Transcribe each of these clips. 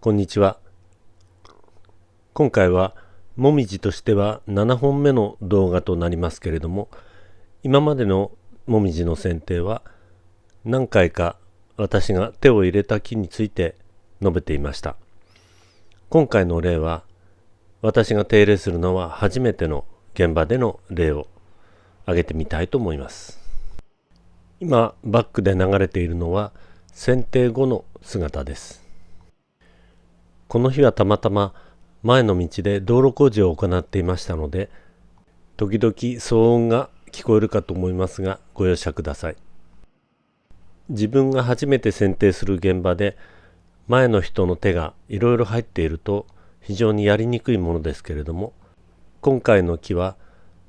こんにちは。今回はもみじとしては7本目の動画となりますけれども、今までのもみじの剪定は何回か私が手を入れた木について述べていました。今回の例は私が手入れするのは初めての現場での例を挙げてみたいと思います。今バックで流れているのは剪定後の姿です。この日はたまたま前の道で道路工事を行っていましたので時々騒音が聞こえるかと思いますがご容赦ください。自分が初めて剪定する現場で前の人の手がいろいろ入っていると非常にやりにくいものですけれども今回の木は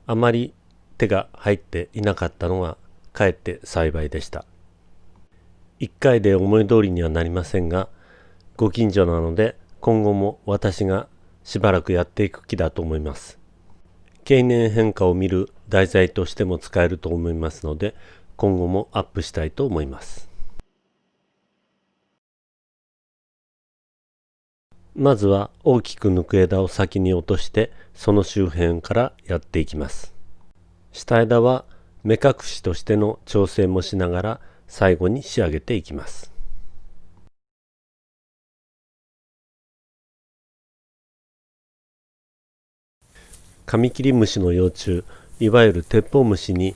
あまり手が入っていなかったのがかえって幸いでした。1回で思い通りにはなりませんがご近所なので今後も私がしばらくやっていく気だと思います。経年変化を見る題材としても使えると思いますので今後もアップしたいと思います。まずは大きく抜く枝を先に落としてその周辺からやっていきます。下枝は目隠しとしての調整もしながら最後に仕上げていきます。カミキリムシの幼虫いわゆる鉄砲虫に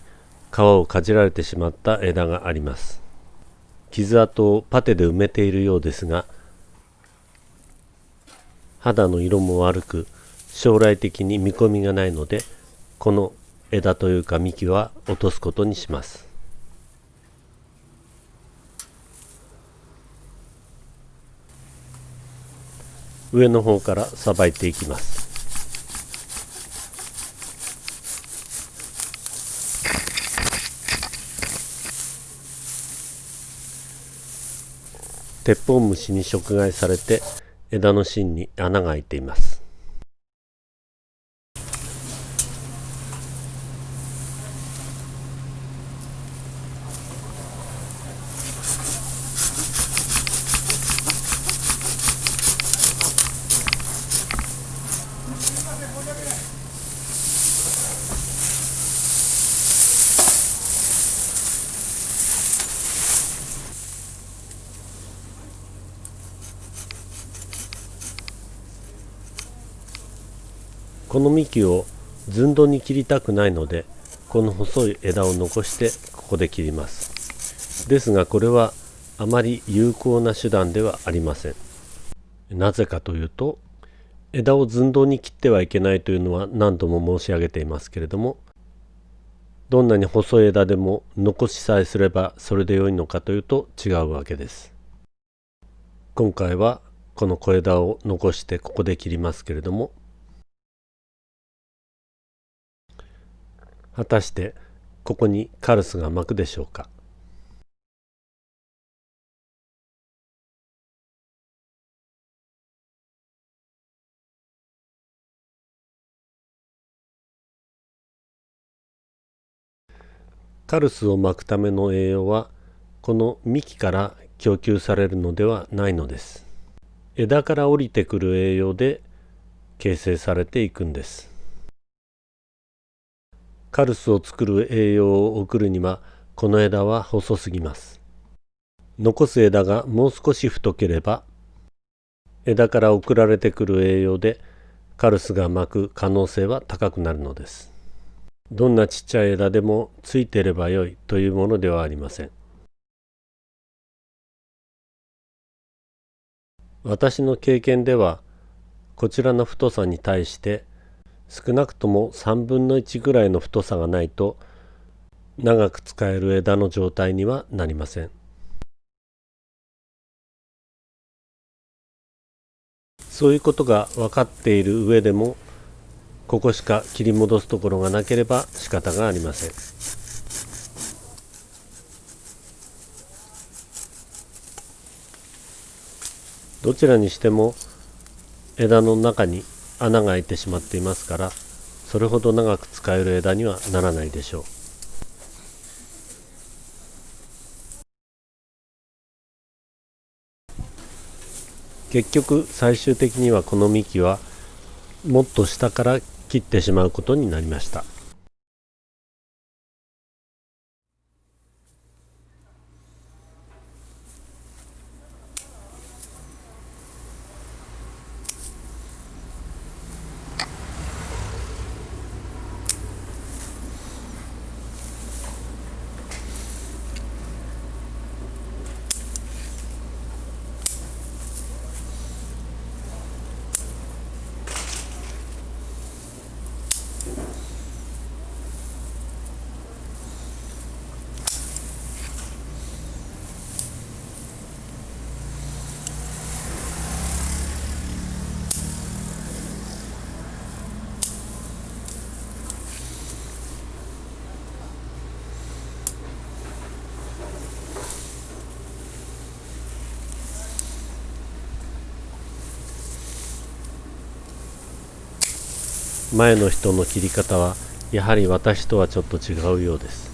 皮をかじられてしまった枝があります。傷跡をパテで埋めているようですが肌の色も悪く将来的に見込みがないのでこの枝というか幹は落とすことにします。上の方からさばいていきます。鉄砲虫に食害されて枝の芯に穴が開いています。ここの幹を寸胴に切りたくないのでこの細い枝を残してここで切ります。ですがこれはあまり有効な手段ではありません。なぜかというと枝を寸胴に切ってはいけないというのは何度も申し上げていますけれどもどんなに細い枝でも残しさえすればそれで良いのかというと違うわけです。今回はこの小枝を残してここで切りますけれども果たしてここにカルスが巻くでしょうか？カルスを巻くための栄養はこの幹から供給されるのではないのです。枝から降りてくる栄養で形成されていくんです。カルスを作る栄養を送るにはこの枝は細すぎます。残す枝がもう少し太ければ枝から送られてくる栄養でカルスが巻く可能性は高くなるのです。どんなちっちゃい枝でもついていればよいというものではありません。私の経験ではこちらの太さに対して少なくとも3分の1ぐらいの太さがないと長く使える枝の状態にはなりません。そういうことが分かっている上でもここしか切り戻すところがなければ仕方がありません。どちらにしても枝の中に穴が開いてしまっていますからそれほど長く使える枝にはならないでしょう。結局最終的にはこの幹はもっと下から切ってしまうことになりました。前の人の切り方はやはり私とはちょっと違うようです。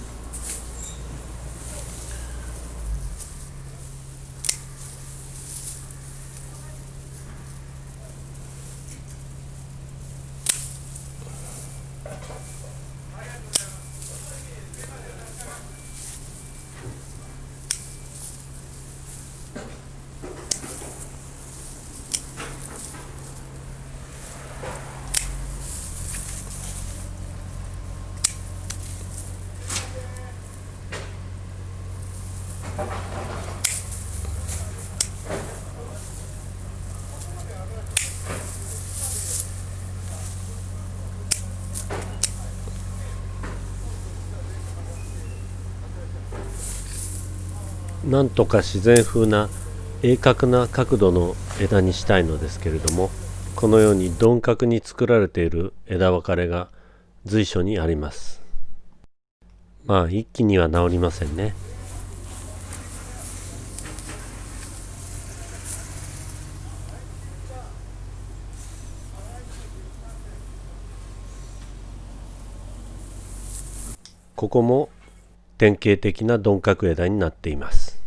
なんとか自然風な鋭角な角度の枝にしたいのですけれどもこのように鈍角に作られている枝分かれが随所にあります。まあ一気には治りませんね。ここも典型的な鈍角枝になっています。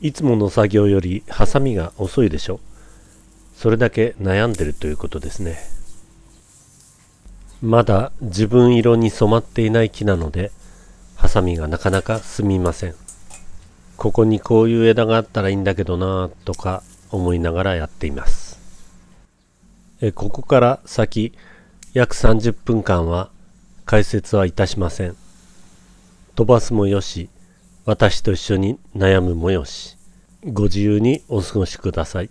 いつもの作業よりハサミが遅いでしょそれだけ悩んでるということですね。まだ自分色に染まっていない木なのでハサミがなかなか進みません。ここにこういう枝があったらいいんだけどなとか思いながらやっています。えここから先約30分間は解説はいたしません。飛ばすもよし私と一緒に悩むもよし。ご自由にお過ごしください。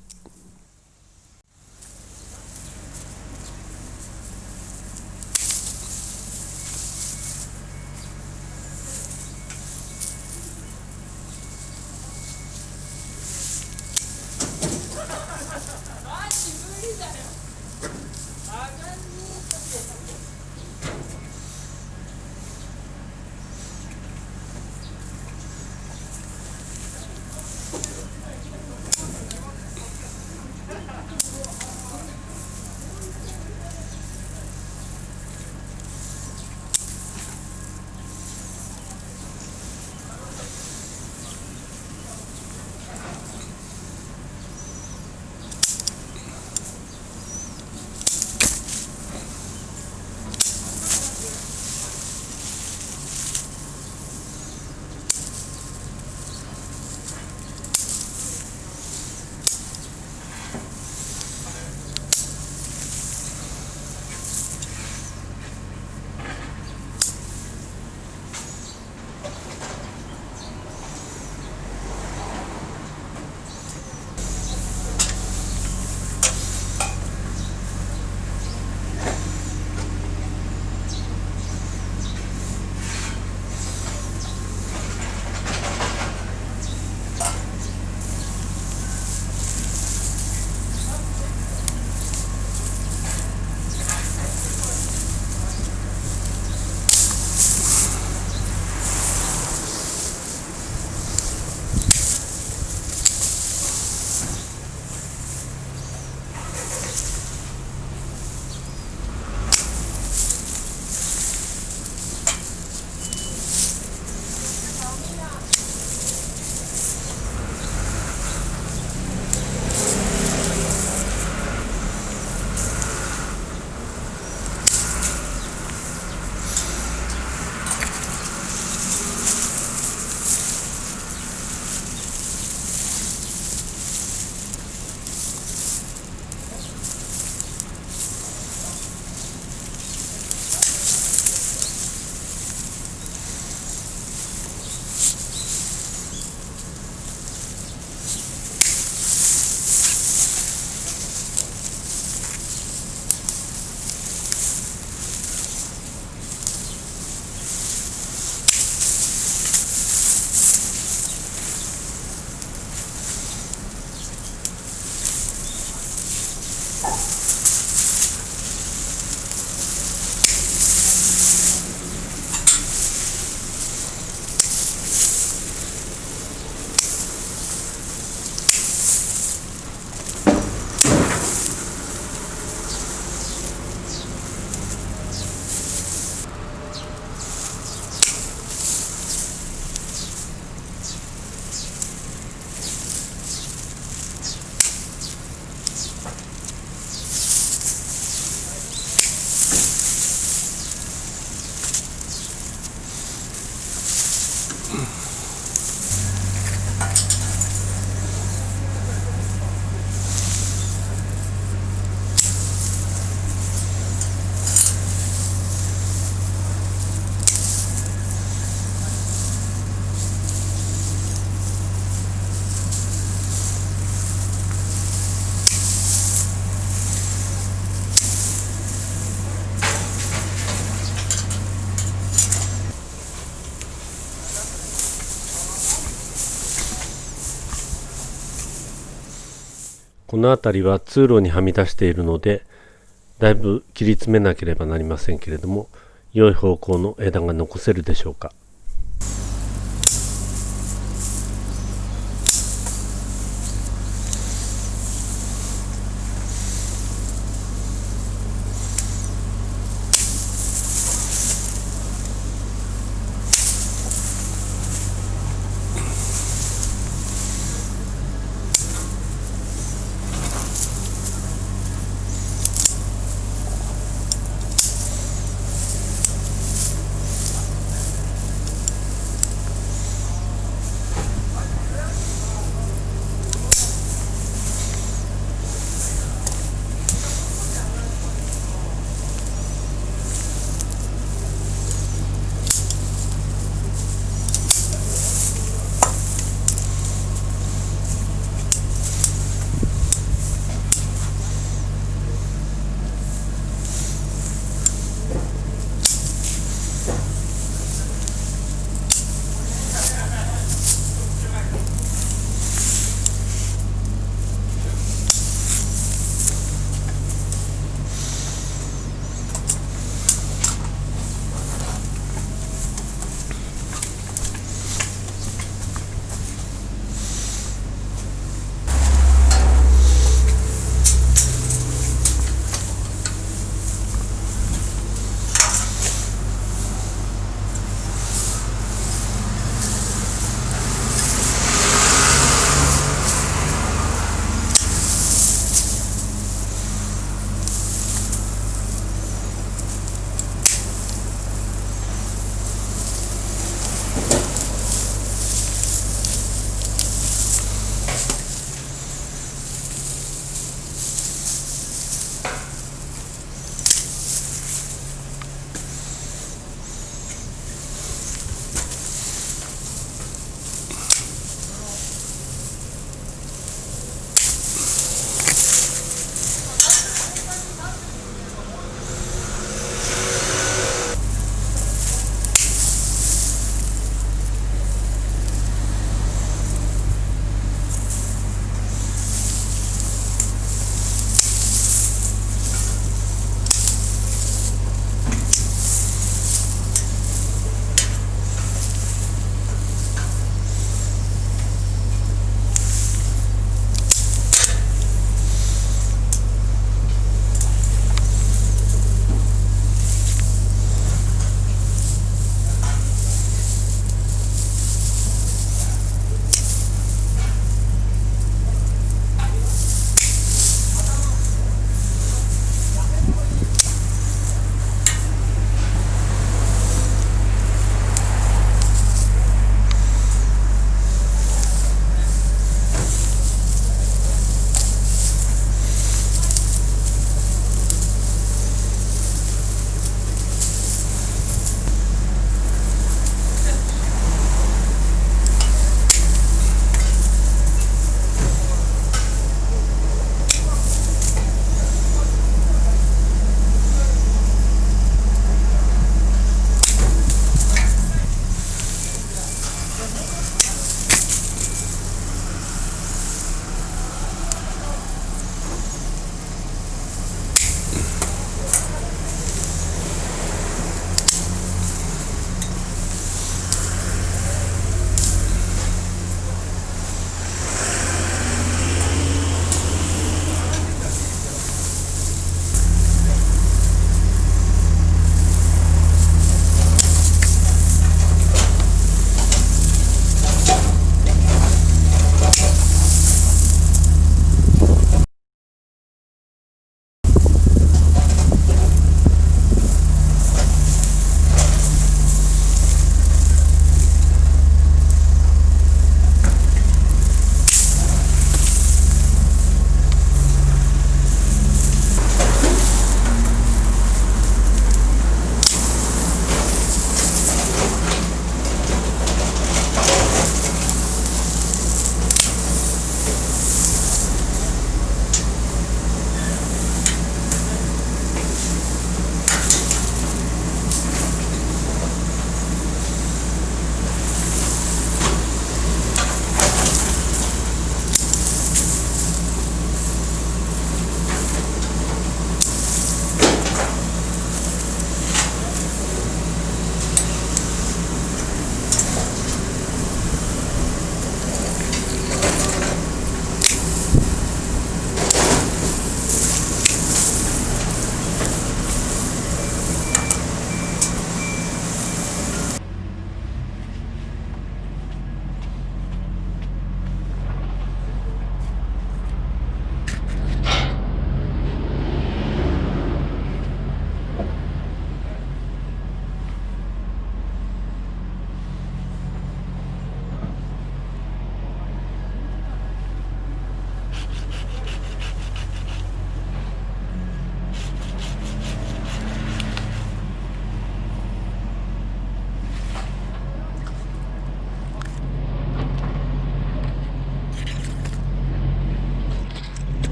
この辺りは通路にはみ出しているのでだいぶ切り詰めなければなりませんけれども良い方向の枝が残せるでしょうか。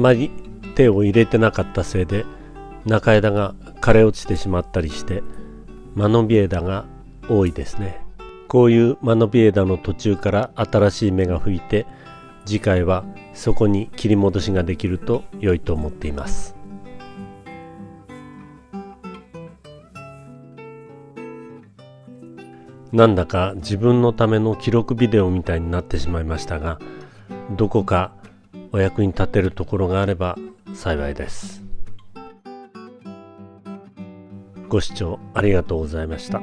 まり手を入れてなかったせいで中枝が枯れ落ちてしまったりして間延び枝が多いですね。こういう間延び枝の途中から新しい芽が吹いて次回はそこに切り戻しができると良いと思っています。なんだか自分のための記録ビデオみたいになってしまいましたがどこかお役に立てるところがあれば幸いですご視聴ありがとうございました。